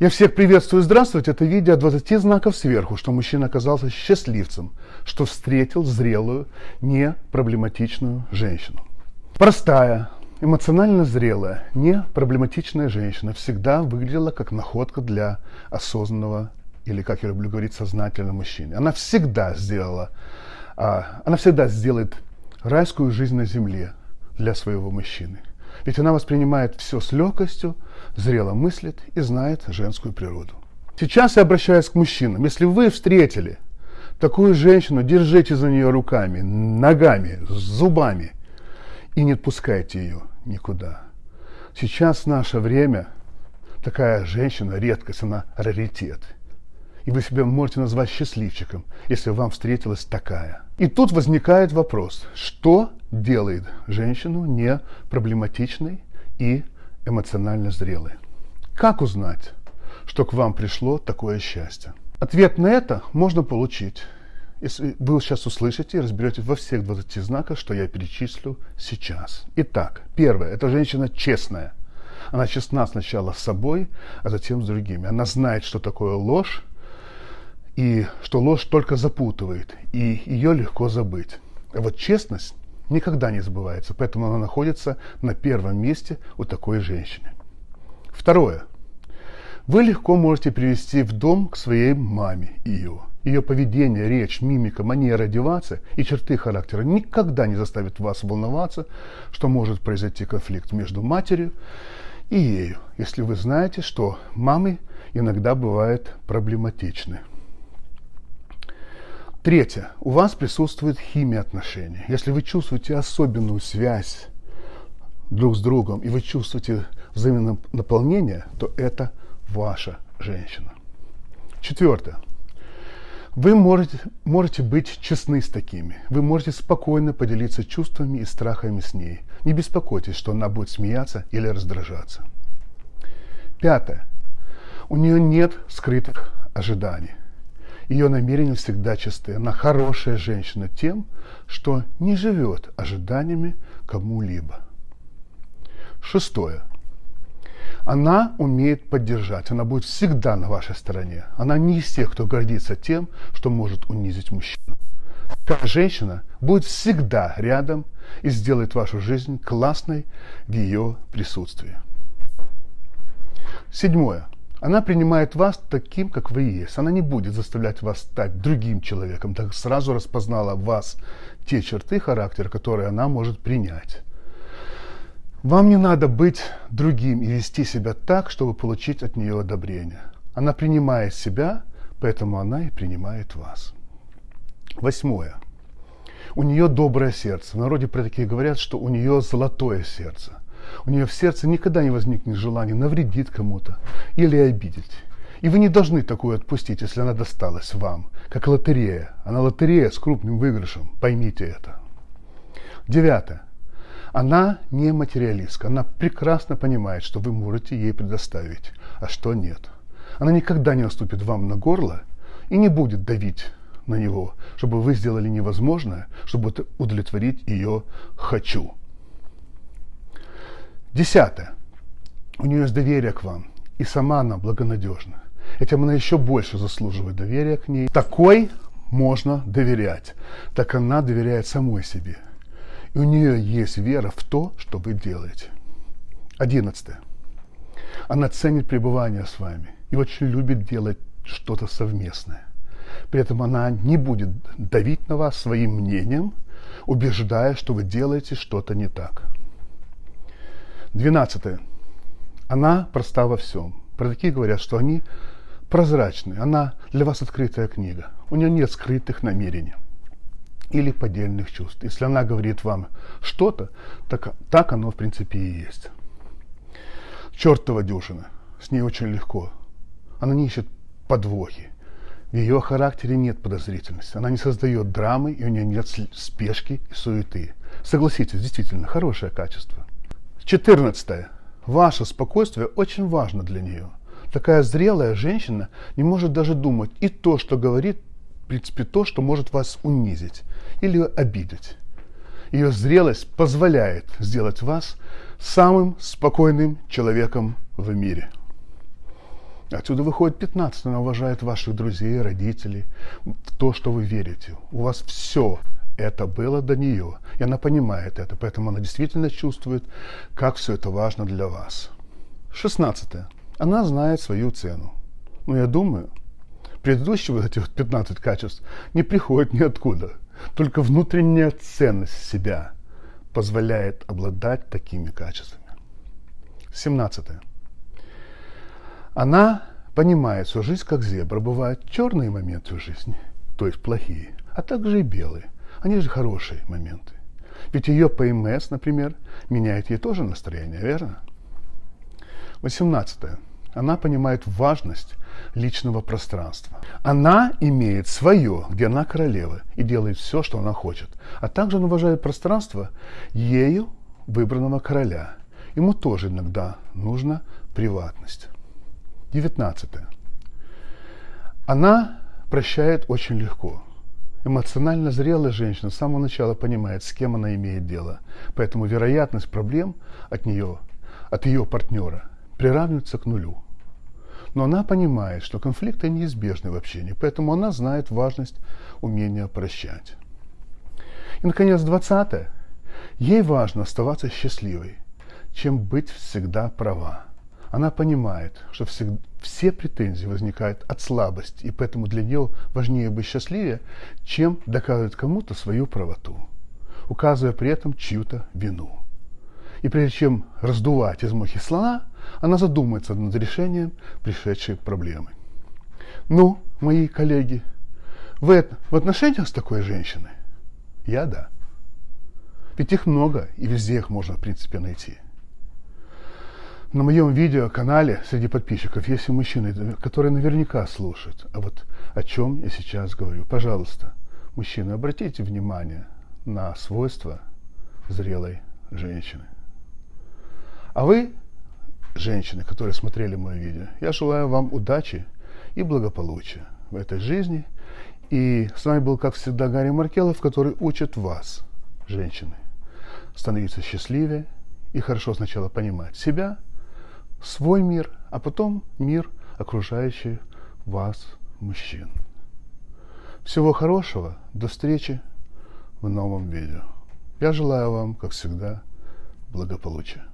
Я всех приветствую, здравствуйте. Это видео 20 знаков сверху, что мужчина оказался счастливцем, что встретил зрелую, не проблематичную женщину. Простая, эмоционально зрелая, не проблематичная женщина всегда выглядела как находка для осознанного или, как я люблю говорить, сознательного мужчины. Она всегда сделала, а, она всегда сделает райскую жизнь на земле для своего мужчины. Ведь она воспринимает все с легкостью, зрело мыслит и знает женскую природу. Сейчас я обращаюсь к мужчинам. Если вы встретили такую женщину, держите за нее руками, ногами, зубами и не отпускайте ее никуда. Сейчас наше время такая женщина редкость, она раритет. И вы себя можете назвать счастливчиком, если вам встретилась такая. И тут возникает вопрос, что делает женщину не проблематичной и эмоционально зрелой. Как узнать, что к вам пришло такое счастье? Ответ на это можно получить, если вы сейчас услышите и разберете во всех 20 знаках, что я перечислю сейчас. Итак, первое, это женщина честная. Она честна сначала с собой, а затем с другими. Она знает, что такое ложь, и что ложь только запутывает, и ее легко забыть. А вот честность никогда не забывается, поэтому она находится на первом месте у такой женщины. Второе. Вы легко можете привести в дом к своей маме ее. Ее поведение, речь, мимика, манера одеваться и черты характера никогда не заставят вас волноваться, что может произойти конфликт между матерью и ею, если вы знаете, что мамы иногда бывают проблематичны. Третье. У вас присутствует химия отношений. Если вы чувствуете особенную связь друг с другом, и вы чувствуете взаимное наполнение, то это ваша женщина. Четвертое. Вы можете, можете быть честны с такими. Вы можете спокойно поделиться чувствами и страхами с ней. Не беспокойтесь, что она будет смеяться или раздражаться. Пятое. У нее нет скрытых ожиданий. Ее намерения всегда чисты. Она хорошая женщина тем, что не живет ожиданиями кому-либо. Шестое. Она умеет поддержать, она будет всегда на вашей стороне. Она не из тех, кто гордится тем, что может унизить мужчину. Такая женщина будет всегда рядом и сделает вашу жизнь классной в ее присутствии. Седьмое. Она принимает вас таким, как вы есть. Она не будет заставлять вас стать другим человеком, так сразу распознала в вас те черты характера, которые она может принять. Вам не надо быть другим и вести себя так, чтобы получить от нее одобрение. Она принимает себя, поэтому она и принимает вас. Восьмое. У нее доброе сердце. В народе про такие говорят, что у нее золотое сердце у нее в сердце никогда не возникнет желания навредить кому-то или обидеть. И вы не должны такую отпустить, если она досталась вам, как лотерея. Она лотерея с крупным выигрышем, поймите это. Девятое. Она не материалистка, она прекрасно понимает, что вы можете ей предоставить, а что нет. Она никогда не наступит вам на горло и не будет давить на него, чтобы вы сделали невозможное, чтобы удовлетворить ее «хочу». Десятое. У нее есть доверие к вам, и сама она благонадежна. Этим она еще больше заслуживает доверия к ней. Такой можно доверять, так она доверяет самой себе. И у нее есть вера в то, что вы делаете. Одиннадцатое. Она ценит пребывание с вами и очень любит делать что-то совместное. При этом она не будет давить на вас своим мнением, убеждая, что вы делаете что-то не так. Двенадцатое. Она проста во всем. Про такие говорят, что они прозрачны. Она для вас открытая книга. У нее нет скрытых намерений или поддельных чувств. Если она говорит вам что-то, так, так оно в принципе и есть. Чертова дюжина. С ней очень легко. Она не ищет подвохи. В ее характере нет подозрительности. Она не создает драмы, и у нее нет спешки и суеты. Согласитесь, действительно, хорошее качество. 14. Ваше спокойствие очень важно для нее. Такая зрелая женщина не может даже думать и то, что говорит, в принципе, то, что может вас унизить или обидеть. Ее зрелость позволяет сделать вас самым спокойным человеком в мире. Отсюда выходит 15. Она уважает ваших друзей, родителей, в то, что вы верите. У вас все это было до нее. И она понимает это, поэтому она действительно чувствует, как все это важно для вас. 16. Она знает свою цену. Но я думаю, предыдущие вот эти вот 15 качеств не приходят ниоткуда. Только внутренняя ценность себя позволяет обладать такими качествами. 17. Она понимает, что жизнь как зебра. Бывают черные моменты в жизни, то есть плохие, а также и белые. Они же хорошие моменты. Ведь ее ПМС, например, меняет ей тоже настроение, верно? 18. Она понимает важность личного пространства. Она имеет свое, где она королева, и делает все, что она хочет. А также она уважает пространство ею выбранного короля. Ему тоже иногда нужна приватность. 19. Она прощает очень легко. Эмоционально зрелая женщина с самого начала понимает, с кем она имеет дело. Поэтому вероятность проблем от нее, от ее партнера приравнивается к нулю. Но она понимает, что конфликты неизбежны в общении, поэтому она знает важность умения прощать. И, наконец, 20. Ей важно оставаться счастливой, чем быть всегда права. Она понимает, что все, претензии возникают от слабости, и поэтому для нее важнее быть счастливее, чем доказывать кому-то свою правоту, указывая при этом чью-то вину. И прежде чем раздувать из мухи слона, она задумается над решением пришедшей проблемы. Ну, мои коллеги, вы в отношениях с такой женщиной? Я да. Ведь их много, и везде их можно, в принципе, найти. На моем видеоканале среди подписчиков есть и мужчины, которые наверняка слушают. А вот о чем я сейчас говорю. Пожалуйста, мужчины, обратите внимание на свойства зрелой женщины. А вы, женщины, которые смотрели мое видео, я желаю вам удачи и благополучия в этой жизни. И с вами был, как всегда, Гарри Маркелов, который учит вас, женщины, становиться счастливее и хорошо сначала понимать себя – свой мир, а потом мир, окружающий вас, мужчин. Всего хорошего, до встречи в новом видео. Я желаю вам, как всегда, благополучия.